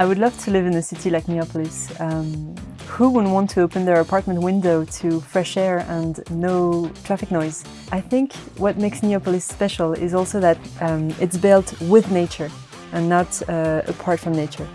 I would love to live in a city like Neapolis. Um, who wouldn't want to open their apartment window to fresh air and no traffic noise? I think what makes Neapolis special is also that um, it's built with nature and not uh, apart from nature.